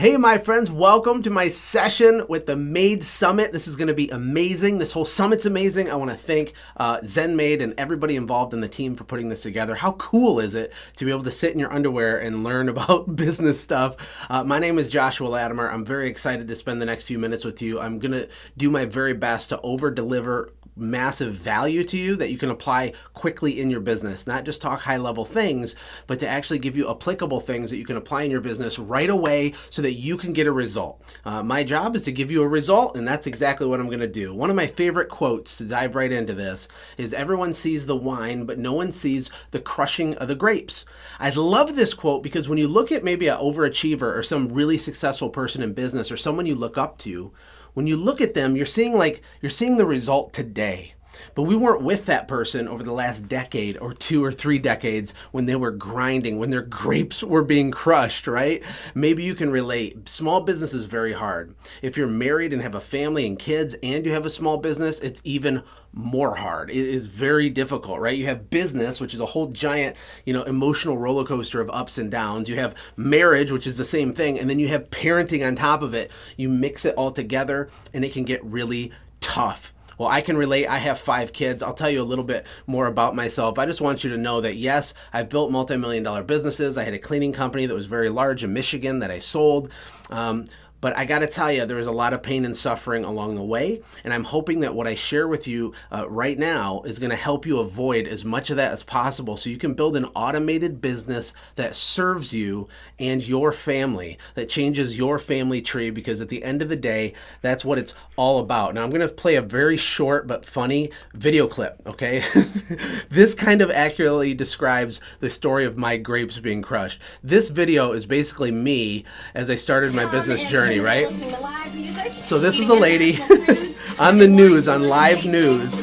Hey, my friends, welcome to my session with the Maid Summit. This is going to be amazing. This whole summit's amazing. I want to thank uh, ZenMaid and everybody involved in the team for putting this together. How cool is it to be able to sit in your underwear and learn about business stuff? Uh, my name is Joshua Latimer. I'm very excited to spend the next few minutes with you. I'm going to do my very best to over deliver massive value to you that you can apply quickly in your business. Not just talk high level things, but to actually give you applicable things that you can apply in your business right away so that you can get a result. Uh, my job is to give you a result, and that's exactly what I'm going to do. One of my favorite quotes to dive right into this is Everyone sees the wine, but no one sees the crushing of the grapes. I love this quote because when you look at maybe an overachiever or some really successful person in business or someone you look up to, when you look at them, you're seeing like you're seeing the result today. But we weren't with that person over the last decade or two or three decades when they were grinding, when their grapes were being crushed, right? Maybe you can relate. Small business is very hard. If you're married and have a family and kids and you have a small business, it's even more hard. It is very difficult, right? You have business, which is a whole giant, you know, emotional roller coaster of ups and downs. You have marriage, which is the same thing, and then you have parenting on top of it. You mix it all together and it can get really tough. Well, I can relate. I have five kids. I'll tell you a little bit more about myself. I just want you to know that yes, I've built multi million dollar businesses. I had a cleaning company that was very large in Michigan that I sold. Um, but I got to tell you, there is a lot of pain and suffering along the way. And I'm hoping that what I share with you uh, right now is going to help you avoid as much of that as possible so you can build an automated business that serves you and your family, that changes your family tree, because at the end of the day, that's what it's all about. Now, I'm going to play a very short but funny video clip, okay? this kind of accurately describes the story of my grapes being crushed. This video is basically me as I started my business journey journey, right? So this is a lady on the news, on live news,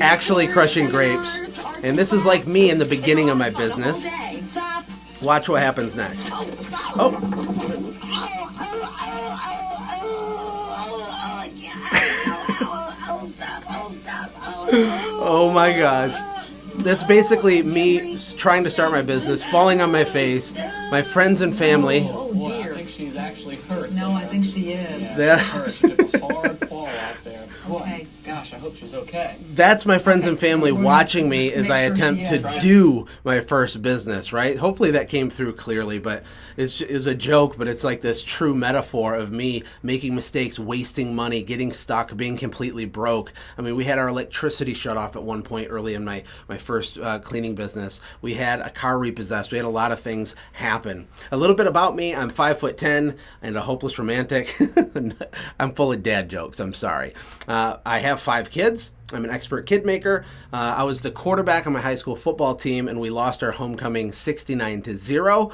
actually crushing grapes. And this is like me in the beginning of my business. Watch what happens next. Oh. Oh. oh my gosh. That's basically me trying to start my business, falling on my face, my friends and family okay. Gosh, I hope she's okay. That's my friends and family watching me as I attempt to do my first business, right? Hopefully that came through clearly, but it's, it's a joke, but it's like this true metaphor of me making mistakes, wasting money, getting stuck, being completely broke. I mean, we had our electricity shut off at one point early in my, my first uh, cleaning business. We had a car repossessed. We had a lot of things happen. A little bit about me I'm five foot 10 and a hopeless romantic. I'm full of dad jokes. I'm sorry. Uh, I have five kids. I'm an expert kid maker. Uh, I was the quarterback on my high school football team, and we lost our homecoming 69 to zero.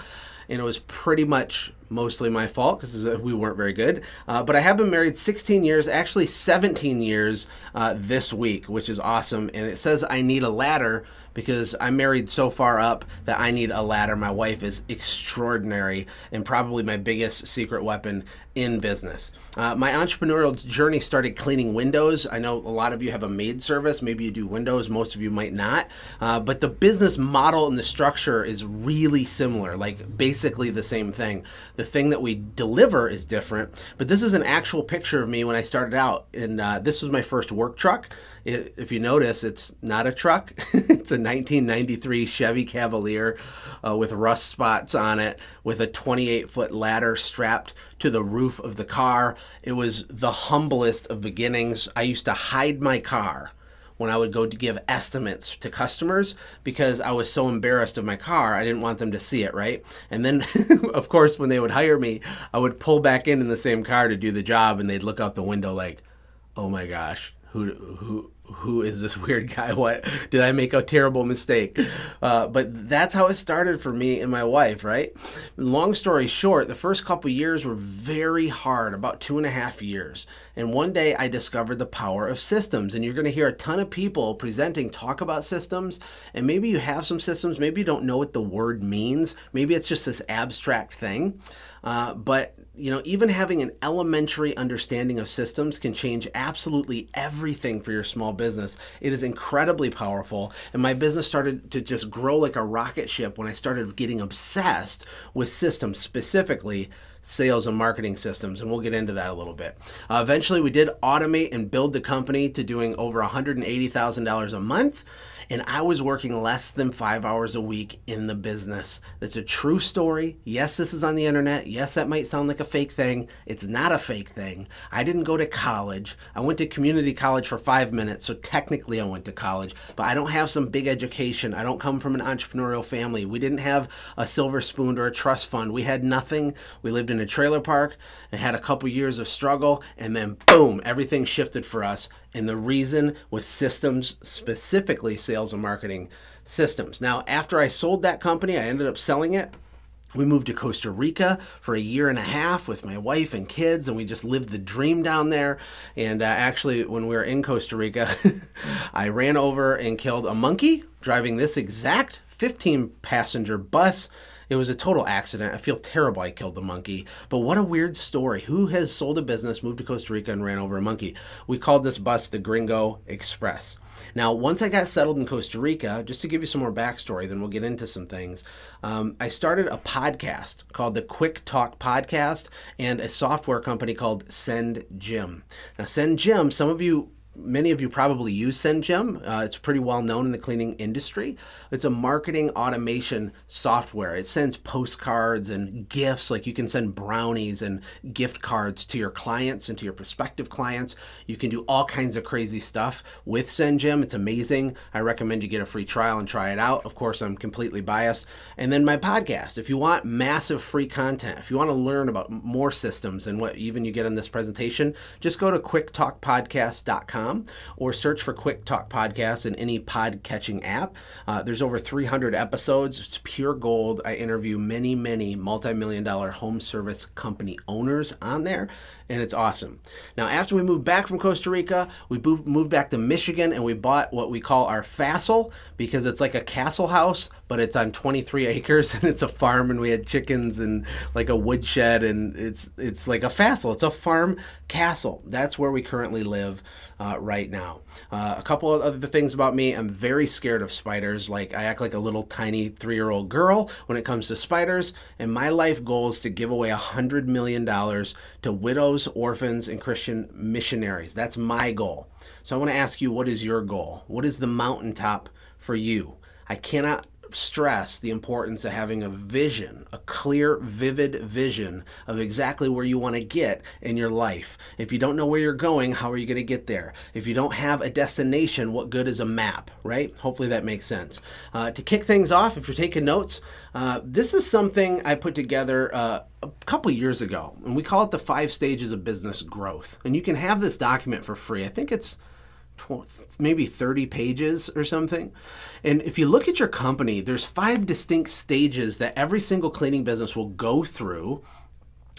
And it was pretty much mostly my fault because we weren't very good. Uh, but I have been married 16 years, actually 17 years uh, this week, which is awesome. And it says I need a ladder because I'm married so far up that I need a ladder. My wife is extraordinary and probably my biggest secret weapon in business. Uh, my entrepreneurial journey started cleaning windows. I know a lot of you have a maid service. Maybe you do windows. Most of you might not. Uh, but the business model and the structure is really similar, like basically the same thing. The thing that we deliver is different. But this is an actual picture of me when I started out. And uh, this was my first work truck. If you notice, it's not a truck. it's a 1993 Chevy Cavalier uh, with rust spots on it, with a 28 foot ladder strapped to the roof of the car. It was the humblest of beginnings. I used to hide my car when I would go to give estimates to customers because I was so embarrassed of my car. I didn't want them to see it, right? And then, of course, when they would hire me, I would pull back in in the same car to do the job and they'd look out the window like, oh my gosh, who, who, who is this weird guy? What did I make a terrible mistake? Uh, but that's how it started for me and my wife, right? Long story short, the first couple years were very hard, about two and a half years. And one day I discovered the power of systems. And you're going to hear a ton of people presenting talk about systems. And maybe you have some systems, maybe you don't know what the word means. Maybe it's just this abstract thing. Uh, but you know, even having an elementary understanding of systems can change absolutely everything for your small business. It is incredibly powerful. And my business started to just grow like a rocket ship when I started getting obsessed with systems, specifically sales and marketing systems, and we'll get into that a little bit. Uh, eventually, we did automate and build the company to doing over $180,000 a month and I was working less than five hours a week in the business. That's a true story. Yes, this is on the internet. Yes, that might sound like a fake thing. It's not a fake thing. I didn't go to college. I went to community college for five minutes, so technically I went to college, but I don't have some big education. I don't come from an entrepreneurial family. We didn't have a silver spoon or a trust fund. We had nothing. We lived in a trailer park and had a couple years of struggle, and then boom, everything shifted for us and the reason was systems, specifically sales and marketing systems. Now, after I sold that company, I ended up selling it. We moved to Costa Rica for a year and a half with my wife and kids, and we just lived the dream down there. And uh, actually, when we were in Costa Rica, I ran over and killed a monkey driving this exact 15 passenger bus it was a total accident. I feel terrible I killed the monkey. But what a weird story. Who has sold a business, moved to Costa Rica, and ran over a monkey? We called this bus the Gringo Express. Now, once I got settled in Costa Rica, just to give you some more backstory, then we'll get into some things. Um, I started a podcast called the Quick Talk Podcast and a software company called Send Gym. Now, SendJim, some of you many of you probably use SendJim. Uh, it's pretty well known in the cleaning industry. It's a marketing automation software. It sends postcards and gifts, like you can send brownies and gift cards to your clients and to your prospective clients. You can do all kinds of crazy stuff with SendJim. It's amazing. I recommend you get a free trial and try it out. Of course, I'm completely biased. And then my podcast. If you want massive free content, if you want to learn about more systems and what even you get in this presentation, just go to quicktalkpodcast.com or search for Quick Talk Podcast in any pod catching app. Uh, there's over 300 episodes. It's pure gold. I interview many, many multi million dollar home service company owners on there, and it's awesome. Now, after we moved back from Costa Rica, we moved back to Michigan and we bought what we call our Fassel because it's like a castle house, but it's on 23 acres and it's a farm and we had chickens and like a woodshed and it's it's like a Fassel. It's a farm castle. That's where we currently live uh, right now. Uh, a couple of other things about me I'm very scared of spiders. Like, I act like a little tiny three year old girl when it comes to spiders. And my life goal is to give away a $100 million to widows, orphans, and Christian missionaries. That's my goal. So I want to ask you, what is your goal? What is the mountaintop for you? I cannot stress the importance of having a vision, a clear, vivid vision of exactly where you want to get in your life. If you don't know where you're going, how are you going to get there? If you don't have a destination, what good is a map, right? Hopefully that makes sense. Uh, to kick things off, if you're taking notes, uh, this is something I put together uh, a couple years ago, and we call it the five stages of business growth. And you can have this document for free. I think it's maybe 30 pages or something. And if you look at your company, there's five distinct stages that every single cleaning business will go through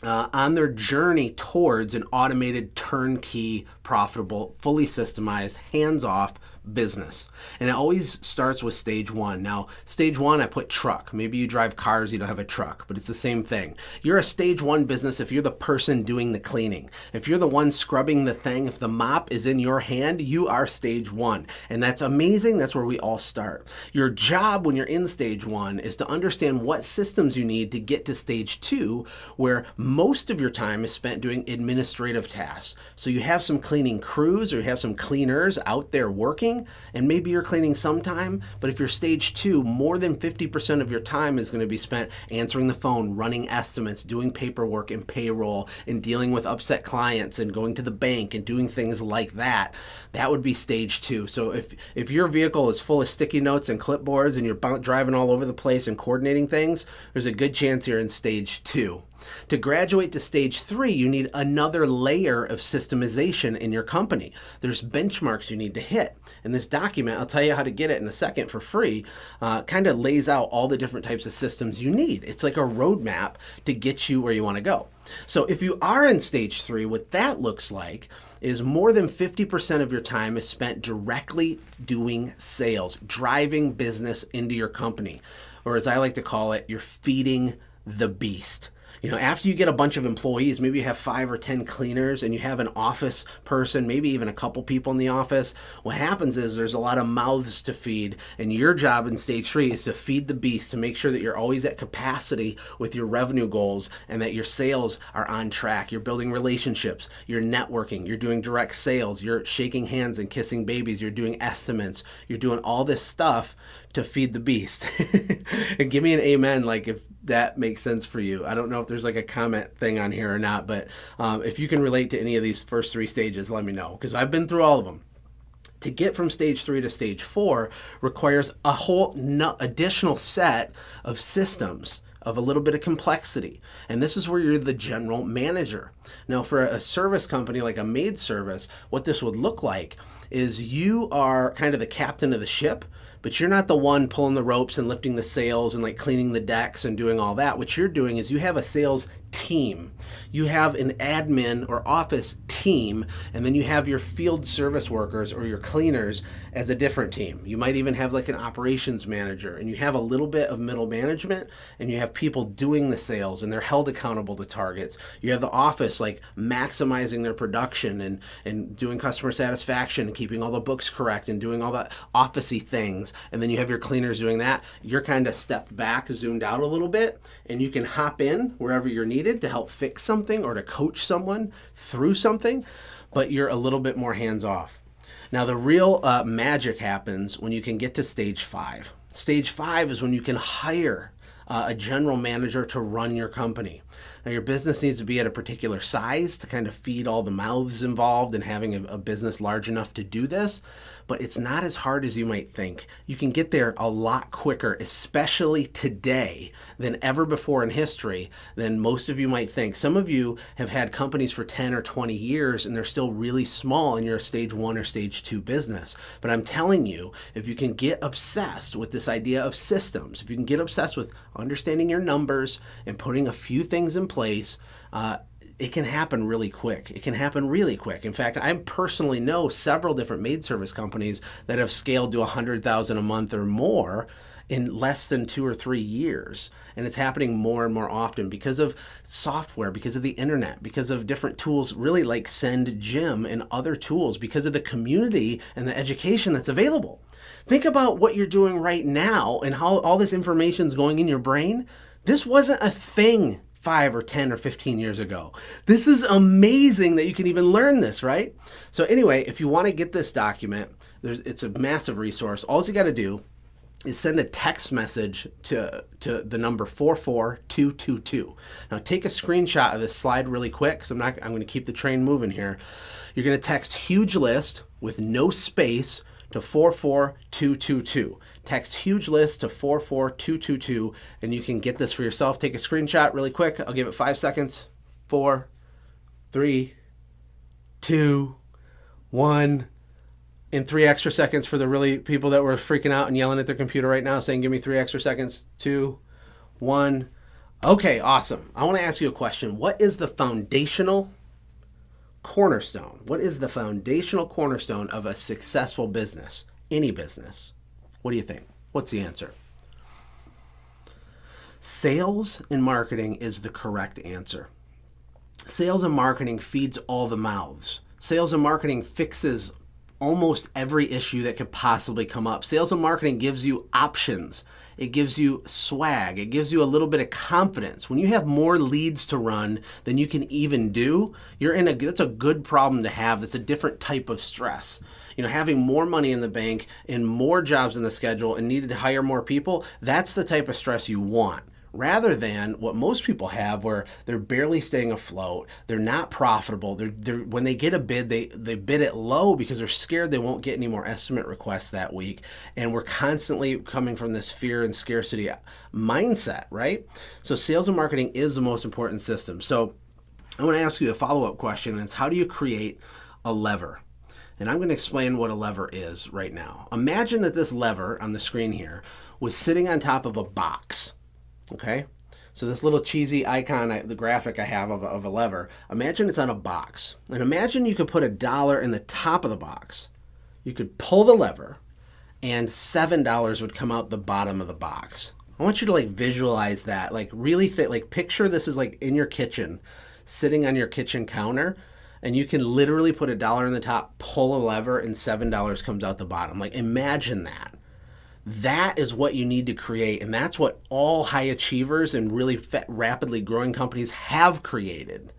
uh, on their journey towards an automated, turnkey, profitable, fully systemized, hands off business. And it always starts with stage one. Now, stage one, I put truck. Maybe you drive cars, you don't have a truck, but it's the same thing. You're a stage one business if you're the person doing the cleaning. If you're the one scrubbing the thing, if the mop is in your hand, you are stage one. And that's amazing. That's where we all start. Your job when you're in stage one is to understand what systems you need to get to stage two, where most of your time is spent doing administrative tasks. So you have some cleaning crews or you have some cleaners out there working cleaning, and maybe you're cleaning sometime, but if you're stage two, more than 50% of your time is going to be spent answering the phone, running estimates, doing paperwork and payroll, and dealing with upset clients, and going to the bank and doing things like that. That would be stage two. So if, if your vehicle is full of sticky notes and clipboards and you're driving all over the place and coordinating things, there's a good chance you're in stage two. To graduate to stage three, you need another layer of systemization in your company. There's benchmarks you need to hit. And this document, I'll tell you how to get it in a second for free, uh, kind of lays out all the different types of systems you need. It's like a roadmap to get you where you want to go. So if you are in stage three, what that looks like is more than 50% of your time is spent directly doing sales, driving business into your company. Or as I like to call it, you're feeding the beast. You know, after you get a bunch of employees, maybe you have five or 10 cleaners and you have an office person, maybe even a couple people in the office. What happens is there's a lot of mouths to feed, and your job in stage three is to feed the beast to make sure that you're always at capacity with your revenue goals and that your sales are on track. You're building relationships, you're networking, you're doing direct sales, you're shaking hands and kissing babies, you're doing estimates, you're doing all this stuff to feed the beast. and give me an amen, like if that makes sense for you. I don't know if there's like a comment thing on here or not, but um, if you can relate to any of these first three stages, let me know because I've been through all of them. To get from stage three to stage four requires a whole additional set of systems of a little bit of complexity. And this is where you're the general manager. Now, for a service company like a maid service, what this would look like is you are kind of the captain of the ship, but you're not the one pulling the ropes and lifting the sails and like cleaning the decks and doing all that. What you're doing is you have a sales team. You have an admin or office team, and then you have your field service workers or your cleaners as a different team. You might even have like an operations manager, and you have a little bit of middle management, and you have people doing the sales, and they're held accountable to targets. You have the office like maximizing their production and, and doing customer satisfaction and keeping all the books correct and doing all the officey things. And then you have your cleaners doing that. You're kind of stepped back, zoomed out a little bit, and you can hop in wherever you're needed to help fix something or to coach someone through something, but you're a little bit more hands off. Now, the real uh, magic happens when you can get to stage five. Stage five is when you can hire uh, a general manager to run your company. Now, your business needs to be at a particular size to kind of feed all the mouths involved in having a, a business large enough to do this but it's not as hard as you might think. You can get there a lot quicker, especially today, than ever before in history, than most of you might think. Some of you have had companies for 10 or 20 years and they're still really small and you're a stage one or stage two business. But I'm telling you, if you can get obsessed with this idea of systems, if you can get obsessed with understanding your numbers and putting a few things in place, uh, it can happen really quick. It can happen really quick. In fact, I personally know several different maid service companies that have scaled to 100,000 a month or more in less than two or three years. And it's happening more and more often because of software, because of the internet, because of different tools, really like SendJim and other tools, because of the community and the education that's available. Think about what you're doing right now and how all this information is going in your brain. This wasn't a thing five or 10 or 15 years ago. This is amazing that you can even learn this, right? So anyway, if you want to get this document, it's a massive resource. All you got to do is send a text message to, to the number 44222. Now take a screenshot of this slide really quick because I'm not I'm going to keep the train moving here. You're going to text huge list with no space to 44222 text huge list to 44222 and you can get this for yourself. Take a screenshot really quick. I'll give it five seconds. Four, three, two, one, in three extra seconds for the really people that were freaking out and yelling at their computer right now saying, give me three extra seconds. Two, one. Okay, awesome. I want to ask you a question. What is the foundational cornerstone? What is the foundational cornerstone of a successful business? Any business. What do you think? What's the answer? Sales and marketing is the correct answer. Sales and marketing feeds all the mouths. Sales and marketing fixes almost every issue that could possibly come up. Sales and marketing gives you options. It gives you swag. It gives you a little bit of confidence. When you have more leads to run than you can even do, you're in a that's a good problem to have. That's a different type of stress. You know, having more money in the bank and more jobs in the schedule and needed to hire more people, that's the type of stress you want rather than what most people have where they're barely staying afloat they're not profitable they're, they're when they get a bid they they bid it low because they're scared they won't get any more estimate requests that week. And we're constantly coming from this fear and scarcity mindset right? So sales and marketing is the most important system. So i want to ask you a follow-up question and it's how do you create a lever? And I'm going to explain what a lever is right now. Imagine that this lever on the screen here was sitting on top of a box Okay, so this little cheesy icon, the graphic I have of a, of a lever, imagine it's on a box. And imagine you could put a dollar in the top of the box. You could pull the lever and $7 would come out the bottom of the box. I want you to like visualize that, like really fit, like picture this is like in your kitchen, sitting on your kitchen counter, and you can literally put a dollar in the top, pull a lever, and seven dollars comes out the bottom. Like imagine that. That is what you need to create, and that's what all high achievers and really rapidly growing companies have created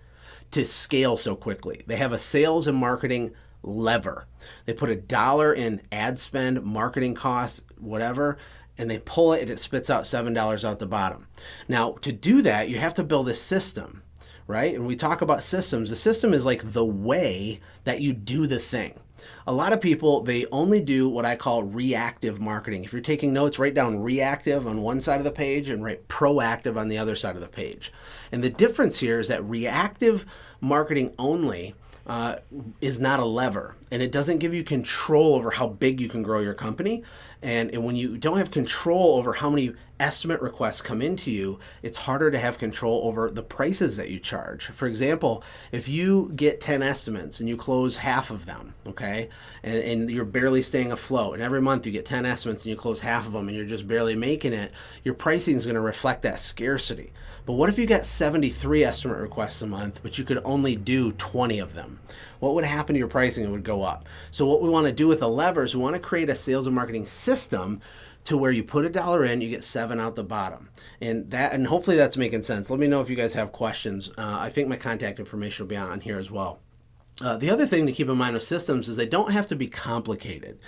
to scale so quickly. They have a sales and marketing lever. They put a dollar in ad spend, marketing costs, whatever, and they pull it and it spits out $7 out the bottom. Now, to do that, you have to build a system, right? And we talk about systems. The system is like the way that you do the thing. A lot of people, they only do what I call reactive marketing. If you're taking notes, write down reactive on one side of the page and write proactive on the other side of the page. And the difference here is that reactive marketing only uh, is not a lever and it doesn't give you control over how big you can grow your company. And, and when you don't have control over how many estimate requests come into you, it's harder to have control over the prices that you charge. For example, if you get 10 estimates and you close half of them, okay, and, and you're barely staying afloat, and every month you get 10 estimates and you close half of them and you're just barely making it, your pricing is going to reflect that scarcity. But what if you got 73 estimate requests a month, but you could only do 20 of them? What would happen to your pricing? It would go up. So what we want to do with the levers, we want to create a sales and marketing system to where you put a dollar in, you get seven out the bottom. And that, and hopefully that's making sense. Let me know if you guys have questions. Uh, I think my contact information will be on here as well. Uh, the other thing to keep in mind with systems is they don't have to be complicated.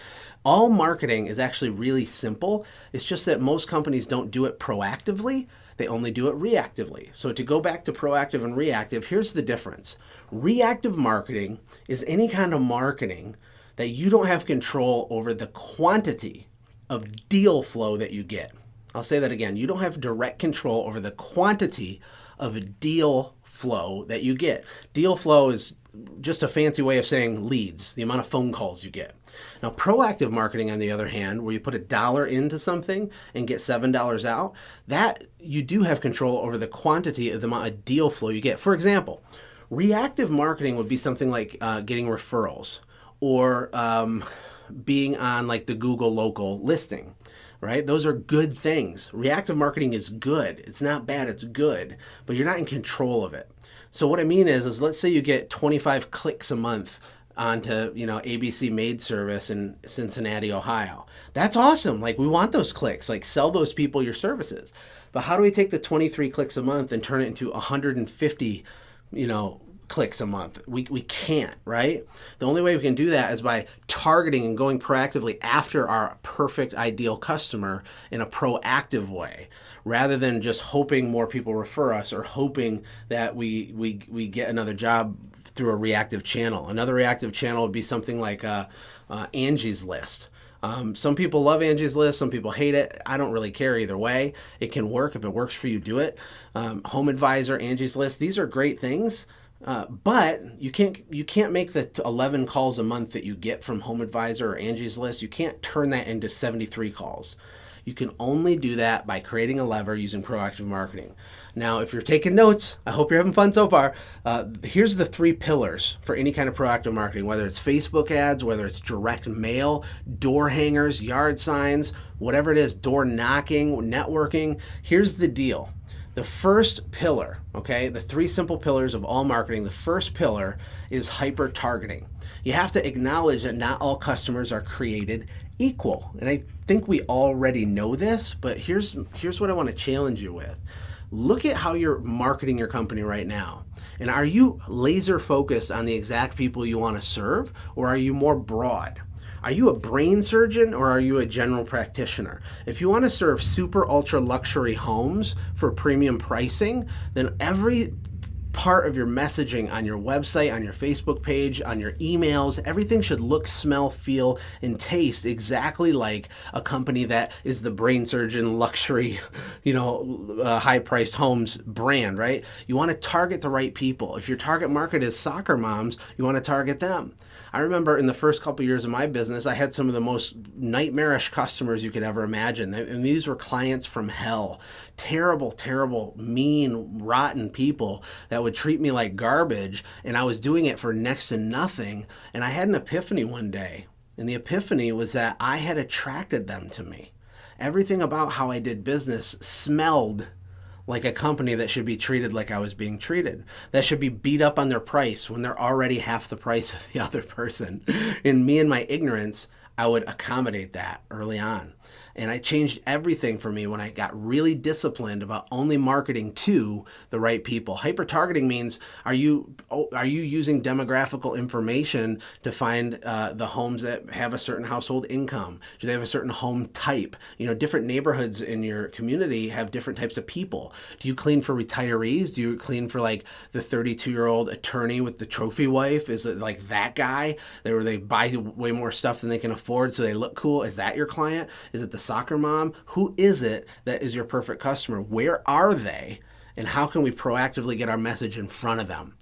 All marketing is actually really simple. It's just that most companies don't do it proactively. They only do it reactively. So to go back to proactive and reactive, here's the difference. Reactive marketing is any kind of marketing that you don't have control over the quantity of deal flow that you get. I'll say that again. You don't have direct control over the quantity of deal flow that you get. Deal flow is just a fancy way of saying leads, the amount of phone calls you get. Now, proactive marketing, on the other hand, where you put a dollar into something and get $7 out, that you do have control over the quantity of the amount of deal flow you get. For example, reactive marketing would be something like uh, getting referrals or um, being on like the Google local listing, right? Those are good things. Reactive marketing is good. It's not bad, it's good, but you're not in control of it. So what I mean is, is let's say you get 25 clicks a month onto you know ABC Maid Service in Cincinnati, Ohio. That's awesome. Like we want those clicks. Like sell those people your services. But how do we take the 23 clicks a month and turn it into 150, you know, clicks a month. We, we can't, right? The only way we can do that is by targeting and going proactively after our perfect ideal customer in a proactive way rather than just hoping more people refer us or hoping that we, we, we get another job through a reactive channel. Another reactive channel would be something like uh, uh, Angie's List. Um, some people love Angie's List, some people hate it. I don't really care either way. It can work. If it works for you, do it. Um, Home Advisor, Angie's List, these are great things. Uh, but you can't you can't make the 11 calls a month that you get from Home Advisor or Angie's List. You can't turn that into 73 calls. You can only do that by creating a lever using proactive marketing. Now, if you're taking notes, I hope you're having fun so far. Uh, here's the three pillars for any kind of proactive marketing, whether it's Facebook ads, whether it's direct mail, door hangers, yard signs, whatever it is, door knocking, networking. Here's the deal the first pillar, okay, the three simple pillars of all marketing, the first pillar is hyper targeting. You have to acknowledge that not all customers are created equal. And I think we already know this, but here's here's what I want to challenge you with. Look at how you're marketing your company right now. And are you laser focused on the exact people you want to serve or are you more broad? Are you a brain surgeon or are you a general practitioner? If you want to serve super ultra luxury homes for premium pricing, then every part of your messaging on your website, on your Facebook page, on your emails, everything should look, smell, feel, and taste exactly like a company that is the brain surgeon luxury, you know, uh, high priced homes brand, right? You want to target the right people. If your target market is soccer moms, you want to target them. I remember in the first couple of years of my business, I had some of the most nightmarish customers you could ever imagine. And these were clients from hell. Terrible, terrible, mean, rotten people that would treat me like garbage. And I was doing it for next to nothing. And I had an epiphany one day. And the epiphany was that I had attracted them to me. everything about how I did business smelled like a company that should be treated like I was being treated. That should be beat up on their price when they're already half the price of the other person. In me and my ignorance, I would accommodate that early on. And I changed everything for me when I got really disciplined about only marketing to the right people. Hyper targeting means are you oh, are you using demographical information to find uh, the homes that have a certain household income? Do they have a certain home type? You know, different neighborhoods in your community have different types of people. Do you clean for retirees? Do you clean for like the 32 year old attorney with the trophy wife? Is it like that guy? They Where they buy way more stuff than they can afford so they look cool? Is that your client? Is it the soccer mom? Who is it that is your perfect customer? Where are they? And how can we proactively get our message in front of them?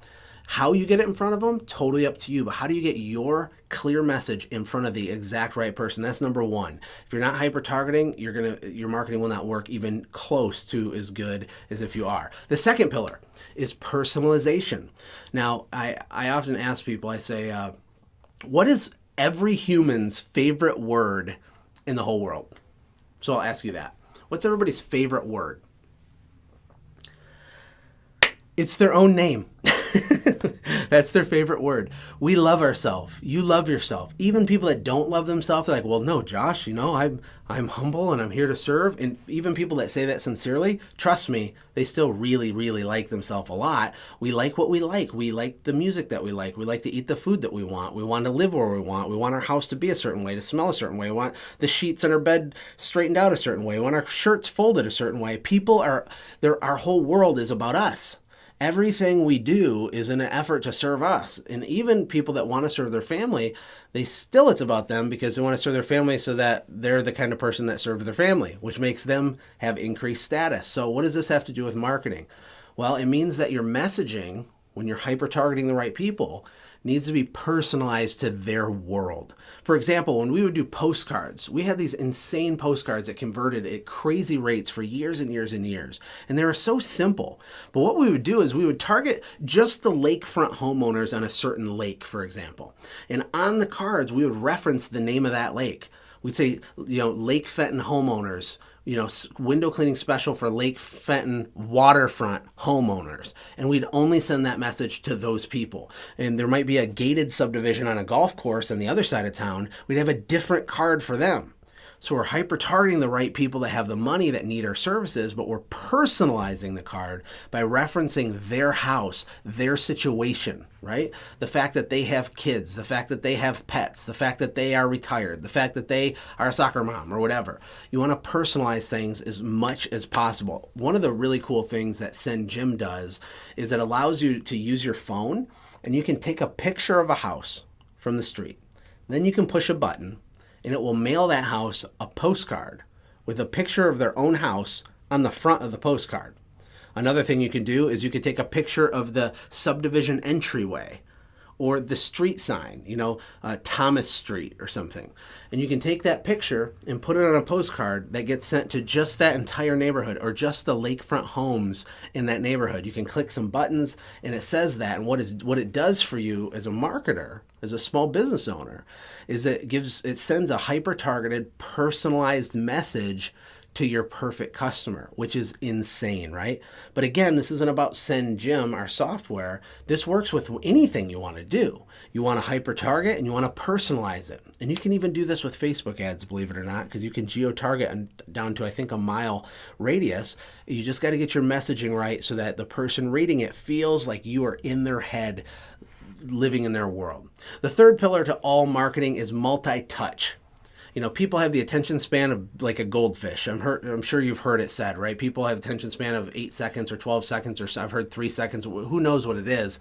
How you get it in front of them, totally up to you. But how do you get your clear message in front of the exact right person? That's number one. If you're not hyper targeting, you're gonna your marketing will not work even close to as good as if you are. The second pillar is personalization. Now, I I often ask people, I say, uh, what is every human's favorite word in the whole world? So I'll ask you that. What's everybody's favorite word? It's their own name. That's their favorite word. We love ourselves. You love yourself. Even people that don't love themselves, they're like, well, no, Josh, you know, I'm I'm humble and I'm here to serve. And even people that say that sincerely, trust me, they still really, really like themselves a lot. We like what we like. We like the music that we like. We like to eat the food that we want. We want to live where we want. We want our house to be a certain way, to smell a certain way. We want the sheets in our bed straightened out a certain way. We want our shirts folded a certain way. People are, our whole world is about us everything we do is in an effort to serve us. And even people that want to serve their family, they still it's about them because they want to serve their family so that they're the kind of person that served their family, which makes them have increased status. So what does this have to do with marketing? Well, it means that your messaging, when you're hyper targeting the right people, needs to be personalized to their world. For example, when we would do postcards, we had these insane postcards that converted at crazy rates for years and years and years. And they were so simple. But what we would do is we would target just the lakefront homeowners on a certain lake, for example. And on the cards, we would reference the name of that lake. We'd say, you know, Lake Fenton homeowners you know, window cleaning special for Lake Fenton waterfront homeowners. And we'd only send that message to those people. And there might be a gated subdivision on a golf course on the other side of town. We'd have a different card for them. So we're hyper targeting the right people that have the money that need our services, but we're personalizing the card by referencing their house, their situation, right? The fact that they have kids, the fact that they have pets, the fact that they are retired, the fact that they are a soccer mom or whatever. You want to personalize things as much as possible. One of the really cool things that SendJim does is it allows you to use your phone and you can take a picture of a house from the street. Then you can push a button and it will mail that house a postcard with a picture of their own house on the front of the postcard. Another thing you can do is you can take a picture of the subdivision entryway or the street sign, you know, uh, Thomas Street or something. And you can take that picture and put it on a postcard that gets sent to just that entire neighborhood or just the lakefront homes in that neighborhood. You can click some buttons and it says that. And what is what it does for you as a marketer, as a small business owner, is it gives it sends a hyper targeted, personalized message to your perfect customer, which is insane, right? But again, this isn't about SendJim, our software. This works with anything you want to do. You want to hyper target and you want to personalize it. And you can even do this with Facebook ads, believe it or not, because you can geo target down to, I think, a mile radius. You just got to get your messaging right so that the person reading it feels like you are in their head living in their world. The third pillar to all marketing is multi touch you know, people have the attention span of like a goldfish. I'm heard, I'm sure you've heard it said, right? People have attention span of eight seconds or 12 seconds, or I've heard three seconds. Who knows what it is?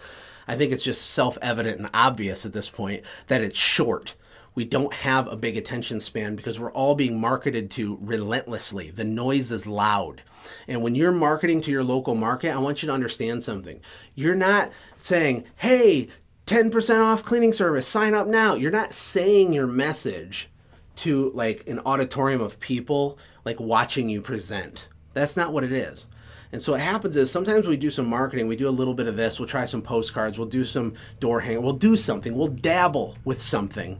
I think it's just self-evident and obvious at this point that it's short. We don't have a big attention span because we're all being marketed to relentlessly. The noise is loud. And when you're marketing to your local market, I want you to understand something. You're not saying, hey, 10% off cleaning service, sign up now. You're not saying your message to like an auditorium of people like watching you present. That's not what it is. And so what happens is sometimes we do some marketing, we do a little bit of this, we'll try some postcards, we'll do some door hanger, we'll do something, we'll dabble with something,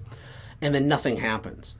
and then nothing happens.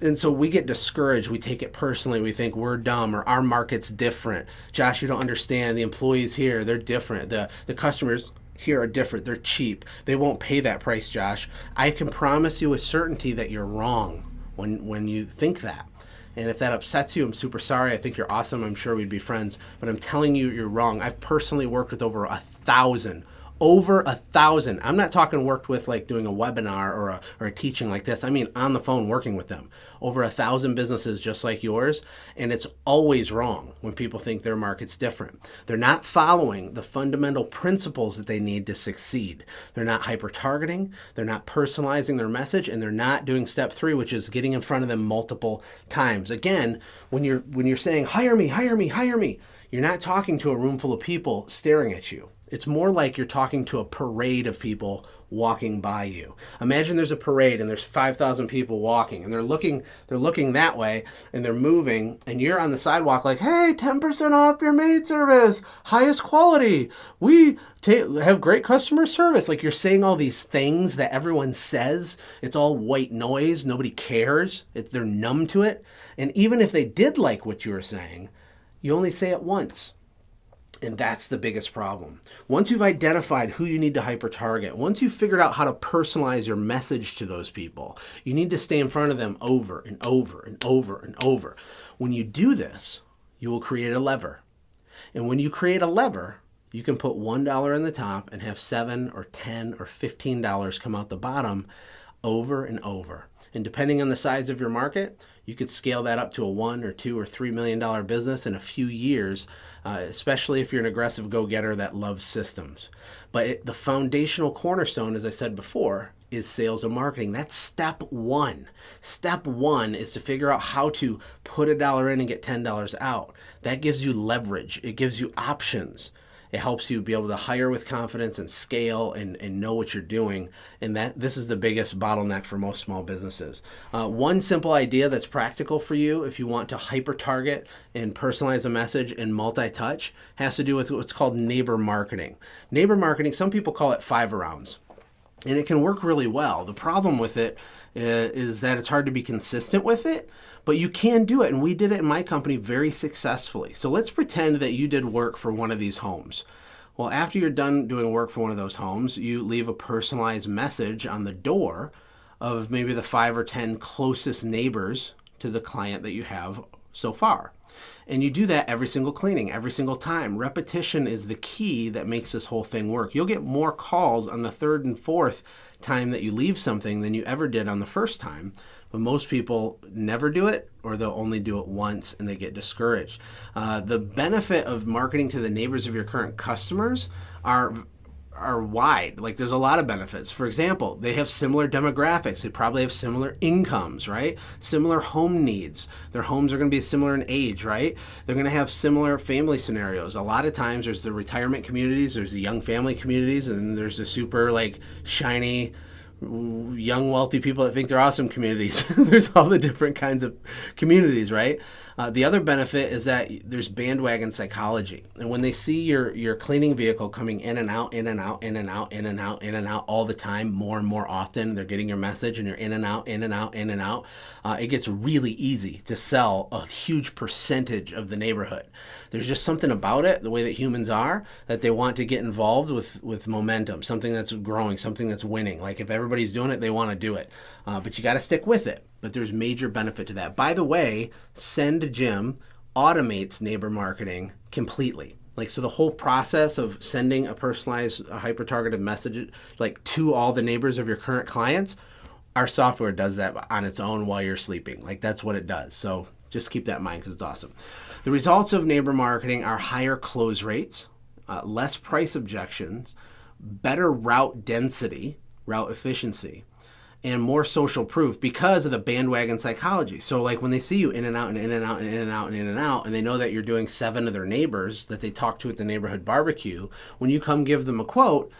and so we get discouraged. We take it personally. We think we're dumb or our market's different. Josh, you don't understand. The employees here, they're different. The the customers here are different. They're cheap. They won't pay that price, Josh. I can promise you with certainty that you're wrong when when you think that. And if that upsets you, I'm super sorry. I think you're awesome. I'm sure we'd be friends. But I'm telling you, you're wrong. I've personally worked with over a thousand over a thousand. I'm not talking worked with like doing a webinar or a, or a teaching like this. I mean on the phone working with them. Over a thousand businesses just like yours. And it's always wrong when people think their market's different. They're not following the fundamental principles that they need to succeed. They're not hyper targeting, they're not personalizing their message, and they're not doing step three, which is getting in front of them multiple times. Again, when you're when you're saying hire me, hire me, hire me, you're not talking to a room full of people staring at you it's more like you're talking to a parade of people walking by you. Imagine there's a parade and there's 5,000 people walking and they're looking they're looking that way and they're moving and you're on the sidewalk like, "Hey, 10% off your maid service. Highest quality. We have great customer service." Like you're saying all these things that everyone says. It's all white noise. Nobody cares. It, they're numb to it. And even if they did like what you were saying, you only say it once and that's the biggest problem. Once you've identified who you need to hyper target, once you've figured out how to personalize your message to those people, you need to stay in front of them over and over and over and over. When you do this, you will create a lever. And when you create a lever, you can put $1 in the top and have 7 or 10 or $15 come out the bottom over and over. And depending on the size of your market, you could scale that up to a one or two or three million dollar business in a few years, uh, especially if you're an aggressive go-getter that loves systems. But it, the foundational cornerstone, as I said before, is sales and marketing. That's step one. Step one is to figure out how to put a dollar in and get $10 out. That gives you leverage. It gives you options. It helps you be able to hire with confidence and scale and, and know what you're doing. And that this is the biggest bottleneck for most small businesses. Uh, one simple idea that's practical for you if you want to hyper target and personalize a message and multi-touch has to do with what's called neighbor marketing. Neighbor marketing, some people call it five arounds. And it can work really well. The problem with it uh, is that it's hard to be consistent with it, but you can do it. And we did it in my company very successfully. So let's pretend that you did work for one of these homes. Well, after you're done doing work for one of those homes, you leave a personalized message on the door of maybe the five or 10 closest neighbors to the client that you have so far. And you do that every single cleaning, every single time. Repetition is the key that makes this whole thing work. You'll get more calls on the third and fourth time that you leave something than you ever did on the first time. But most people never do it or they'll only do it once and they get discouraged. Uh, the benefit of marketing to the neighbors of your current customers are are wide. Like there's a lot of benefits. For example, they have similar demographics. They probably have similar incomes, right? Similar home needs. Their homes are going to be similar in age, right? They're going to have similar family scenarios. A lot of times there's the retirement communities, there's the young family communities, and there's the super like shiny young wealthy people that think they're awesome communities. there's all the different kinds of communities, right? Uh, the other benefit is that there's bandwagon psychology, and when they see your your cleaning vehicle coming in and out, in and out, in and out, in and out, in and out all the time, more and more often, they're getting your message, and you're in and out, in and out, in and out. Uh, it gets really easy to sell a huge percentage of the neighborhood. There's just something about it, the way that humans are, that they want to get involved with with momentum, something that's growing, something that's winning. Like if everybody's doing it, they want to do it, uh, but you got to stick with it but there's major benefit to that. By the way, SendJim automates neighbor marketing completely. Like so the whole process of sending a personalized hyper targeted message like to all the neighbors of your current clients, our software does that on its own while you're sleeping. Like that's what it does. So just keep that in mind because it's awesome. The results of neighbor marketing are higher close rates, uh, less price objections, better route density, route efficiency, and more social proof because of the bandwagon psychology. So like when they see you in and out and in and out and in and out and in and out, and they know that you're doing seven of their neighbors that they talk to at the neighborhood barbecue, when you come give them a quote,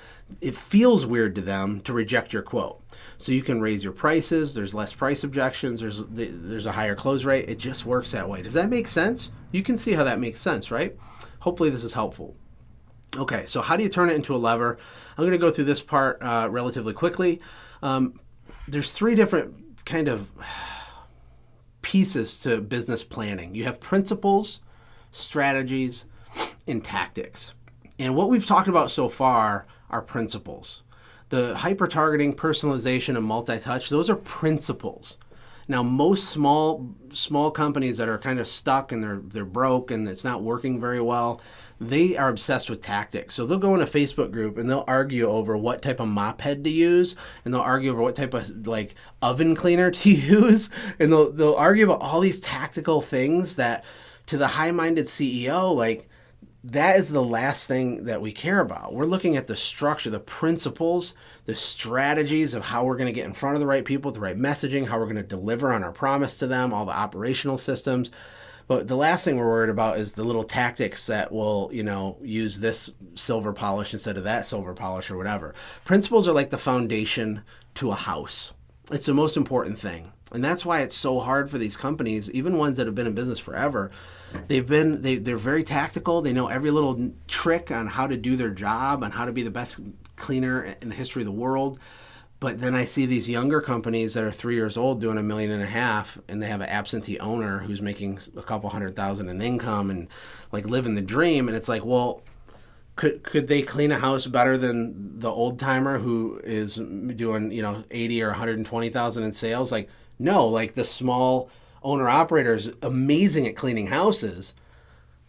it feels weird to them to reject your quote. So you can raise your prices. There's less price objections. There's there's a higher close rate. It just works that way. Does that make sense? You can see how that makes sense, right? Hopefully this is helpful. Okay, so how do you turn it into a lever? I'm going to go through this part uh, relatively quickly. Um, there's three different kind of pieces to business planning. You have principles, strategies, and tactics. And what we've talked about so far are principles. The hyper targeting, personalization, and multi touch, those are principles. Now, most small small companies that are kind of stuck and they're they're broke and it's not working very well, they are obsessed with tactics. So they'll go in a Facebook group and they'll argue over what type of mop head to use, and they'll argue over what type of like oven cleaner to use, and they'll they'll argue about all these tactical things that to the high-minded CEO like that is the last thing that we care about. We're looking at the structure, the principles, the strategies of how we're going to get in front of the right people the right messaging, how we're going to deliver on our promise to them, all the operational systems. But the last thing we're worried about is the little tactics that will, you know, use this silver polish instead of that silver polish or whatever. Principles are like the foundation to a house. It's the most important thing. And that's why it's so hard for these companies, even ones that have been in business forever, They've been they they're very tactical. They know every little trick on how to do their job, on how to be the best cleaner in the history of the world. But then I see these younger companies that are three years old doing a million and a half, and they have an absentee owner who's making a couple hundred thousand in income and like living the dream. And it's like, well, could could they clean a house better than the old timer who is doing you know eighty or one hundred and twenty thousand in sales? Like, no, like the small owner operators amazing at cleaning houses,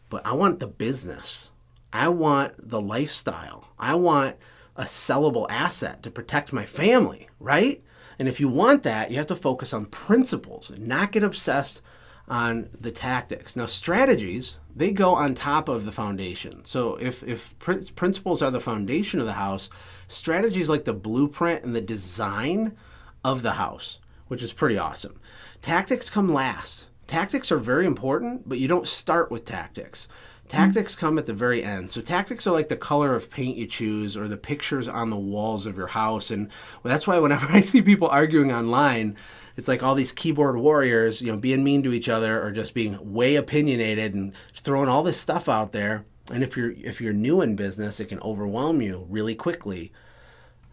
but I want the business. I want the lifestyle. I want a sellable asset to protect my family, right? And if you want that, you have to focus on principles and not get obsessed on the tactics. Now, strategies, they go on top of the foundation. So if, if principles are the foundation of the house, strategies like the blueprint and the design of the house, which is pretty awesome. Tactics come last. Tactics are very important, but you don't start with tactics. Tactics come at the very end. So tactics are like the color of paint you choose or the pictures on the walls of your house. And that's why whenever I see people arguing online, it's like all these keyboard warriors, you know, being mean to each other or just being way opinionated and throwing all this stuff out there. And if you're if you're new in business, it can overwhelm you really quickly.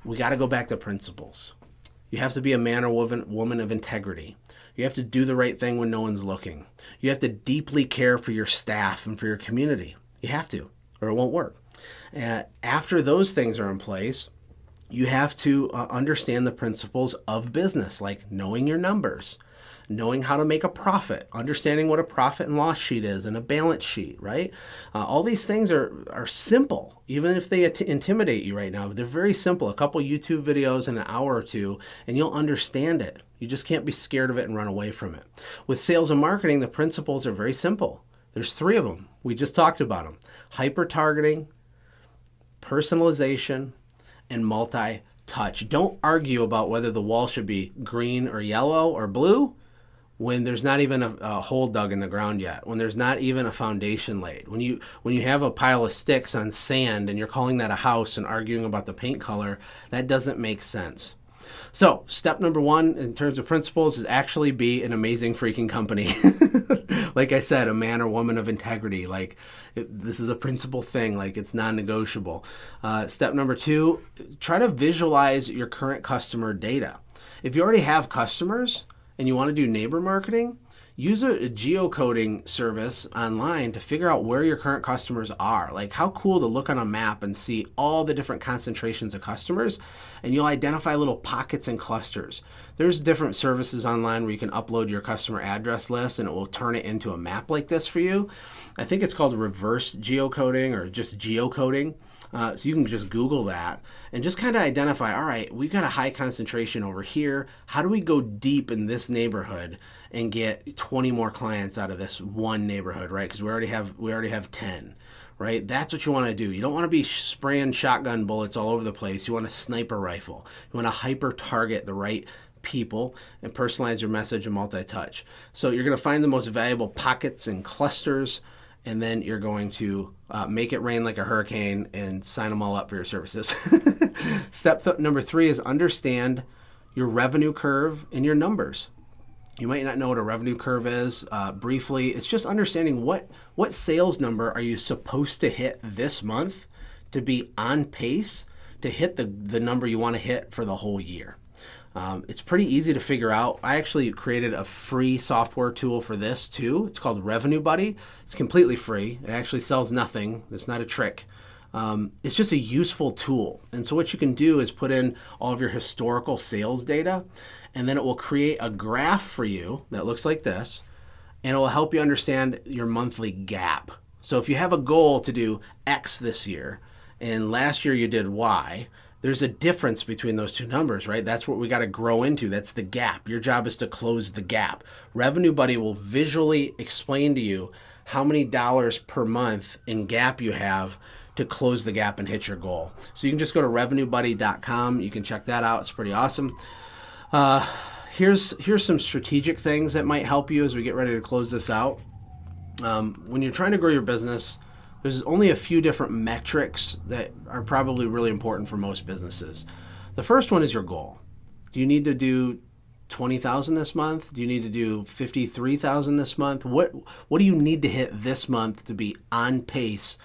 We got to go back to principles. You have to be a man or woman, woman of integrity. You have to do the right thing when no one's looking. You have to deeply care for your staff and for your community. You have to, or it won't work. And after those things are in place, you have to uh, understand the principles of business, like knowing your numbers, knowing how to make a profit, understanding what a profit and loss sheet is and a balance sheet, right? Uh, all these things are, are simple, even if they intimidate you right now. They're very simple. A couple YouTube videos in an hour or two, and you'll understand it. You just can't be scared of it and run away from it. With sales and marketing, the principles are very simple. There's three of them. We just talked about them hyper targeting, personalization, and multi touch. Don't argue about whether the wall should be green or yellow or blue when there's not even a, a, hole dug in the ground yet when there's not even a foundation laid when you when you have a pile of sticks on sand and you're calling that a house and arguing about the paint color that doesn't make sense so, step number one in terms of principles is actually be an amazing freaking company. like I said, a man or woman of integrity. Like, it, this is a principle thing, like, it's non negotiable. Uh, step number two, try to visualize your current customer data. If you already have customers and you want to do neighbor marketing, use a, a, geocoding service online to figure out where your current customers are. Like how cool to look on a map and see all the different concentrations of customers and you'll identify little pockets and clusters. There's different services online where you can upload your customer address list and it will turn it into a map like this for you. I think it's called reverse geocoding or just geocoding. Uh, so you can just Google that and just kind of identify, all right, we've got a high concentration over here. How do we go deep in this neighborhood and get 20 more clients out of this one neighborhood, right? Because we already have we already have 10 right? That's what you want to do. You don't want to be spraying shotgun bullets all over the place. You want a sniper rifle. You want to hyper target the right people and personalize your message and multi touch. So you're going to find the most valuable pockets and clusters and then you're going to uh, make it rain like a hurricane and sign them all up for your services. Step th- number three is understand your revenue curve and your numbers. You might not know what a revenue curve is. Uh, briefly, it's just understanding what what sales number are you supposed to hit this month to be on pace to hit the, the number you want to hit for the whole year. Um, it's pretty easy to figure out. I actually created a free software tool for this too. It's called Revenue Buddy. It's completely free. It actually sells nothing. It's not a trick. Um, it's just a useful tool. And so what you can do is put in all of your historical sales data, and then it will create a graph for you that looks like this, and it will help you understand your monthly gap. So if you have a goal to do X this year, and last year you did Y, there's a difference between those two numbers, right? That's what we got to grow into. That's the gap. Your job is to close the gap. Revenue Buddy will visually explain to you how many dollars per month in gap you have to close the gap and hit your goal. So you can just go to revenuebuddy.com. You can check that out. It's pretty awesome. Uh, here's here's some strategic things that might help you as we get ready to close this out. Um, when you're trying to grow your business, there's only a few different metrics that are probably really important for most businesses. The first one is your goal. Do you need to do 20,000 this month? Do you need to do 53,000 this month? What what do you need to hit this month to be on pace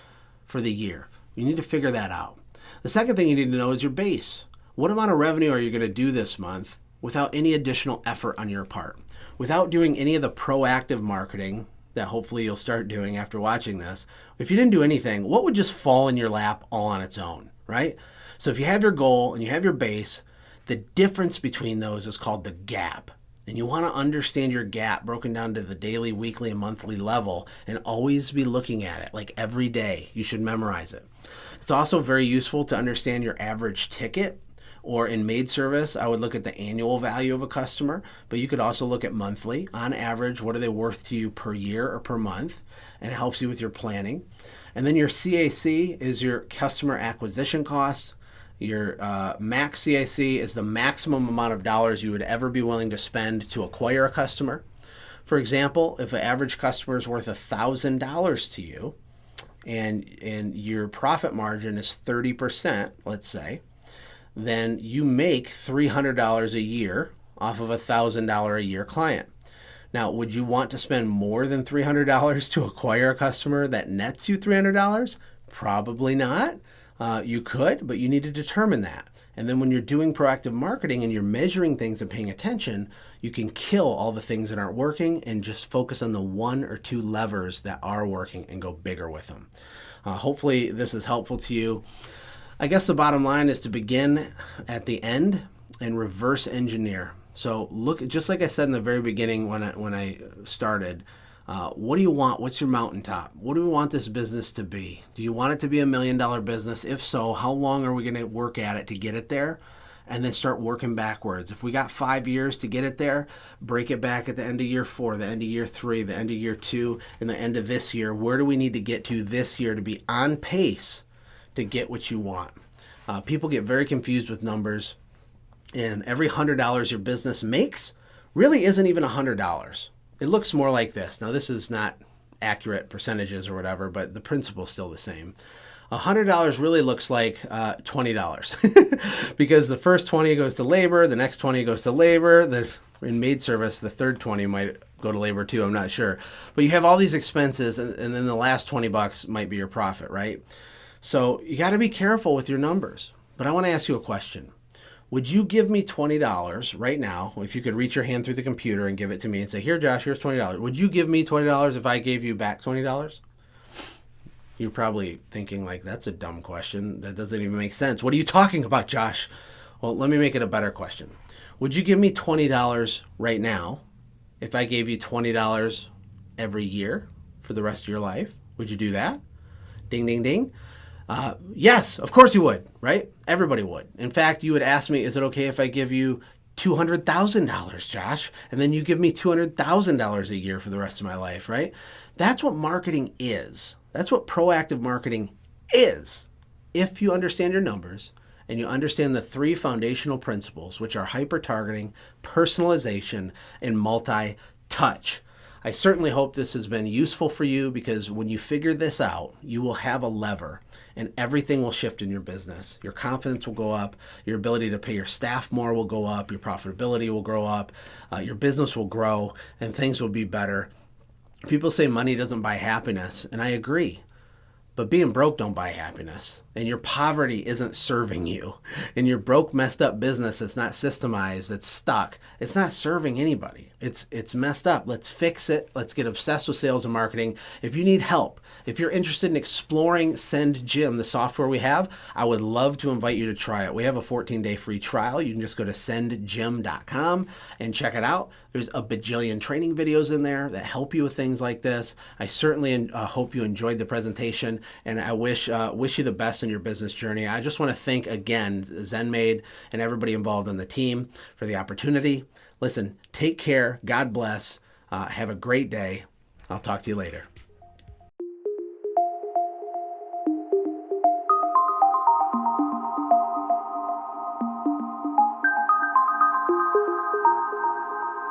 for the year? You need to figure that out. The second thing you need to know is your base. What amount of revenue are you going to do this month without any additional effort on your part? Without doing any of the proactive marketing that hopefully you'll start doing after watching this. If you didn't do anything, what would just fall in your lap all on its own, right? So if you have your goal and you have your base, the difference between those is called the gap. And you want to understand your gap broken down to the daily, weekly, and monthly level and always be looking at it like every day. You should memorize it. It's also very useful to understand your average ticket or in maid service, I would look at the annual value of a customer, but you could also look at monthly. On average, what are they worth to you per year or per month? And it helps you with your planning. And then your CAC is your customer acquisition cost. Your uh, max CAC is the maximum amount of dollars you would ever be willing to spend to acquire a customer. For example, if an average customer is worth $1,000 to you and, and your profit margin is 30%, let's say, then you make $300 a year off of a $1,000 a year client. Now, would you want to spend more than $300 to acquire a customer that nets you $300? Probably not. Uh, you could, but you need to determine that. And then when you're doing proactive marketing and you're measuring things and paying attention, you can kill all the things that aren't working and just focus on the one or two levers that are working and go bigger with them. Uh, hopefully, this is helpful to you. I guess the bottom line is to begin at the end and reverse engineer. So look, just like I said in the very beginning when I, when I started, uh, what do you want? What's your mountaintop? What do we want this business to be? Do you want it to be a million dollar business? If so, how long are we going to work at it to get it there? And then start working backwards. If we got five years to get it there, break it back at the end of year four, the end of year three, the end of year two, and the end of this year. Where do we need to get to this year to be on pace to get what you want. Uh, people get very confused with numbers, and every hundred dollars your business makes really isn't even a hundred dollars. It looks more like this. Now, this is not accurate percentages or whatever, but the principle is still the same. $100 really looks like uh, $20 because the first 20 goes to labor, the next 20 goes to labor, the in maid service, the third 20 might go to labor too, I'm not sure. But you have all these expenses and, and then the last 20 bucks might be your profit, right? So you got to be careful with your numbers. But I want to ask you a question. Would you give me $20 right now if you could reach your hand through the computer and give it to me and say, Here, Josh, here's $20? Would you give me $20 if I gave you back $20? You're probably thinking, like, that's a dumb question. That doesn't even make sense. What are you talking about, Josh? Well, let me make it a better question. Would you give me $20 right now if I gave you $20 every year for the rest of your life? Would you do that? Ding, ding, ding. Uh, yes, of course you would, right? Everybody would. In fact, you would ask me, is it okay if I give you $200,000, Josh? And then you give me $200,000 a year for the rest of my life, right? That's what marketing is. That's what proactive marketing is. If you understand your numbers and you understand the three foundational principles, which are hyper targeting, personalization, and multi touch. I certainly hope this has been useful for you because when you figure this out, you will have a lever and everything will shift in your business. Your confidence will go up, your ability to pay your staff more will go up, your profitability will grow up, uh, your business will grow, and things will be better. People say money doesn't buy happiness, and I agree. But being broke don't buy happiness. And your poverty isn't serving you. And your broke, messed up business that's not systemized, that's stuck, it's not serving anybody. It's it's messed up. Let's fix it. Let's get obsessed with sales and marketing. If you need help, if you're interested in exploring SendJim, the software we have, I would love to invite you to try it. We have a 14-day free trial. You can just go to sendjim.com and check it out. There's a bajillion training videos in there that help you with things like this. I certainly uh, hope you enjoyed the presentation and I wish uh, wish you the best in your business journey. I just want to thank again ZenMaid and everybody involved on the team for the opportunity. Listen, take care. God bless. Uh, have a great day. I'll talk to you later.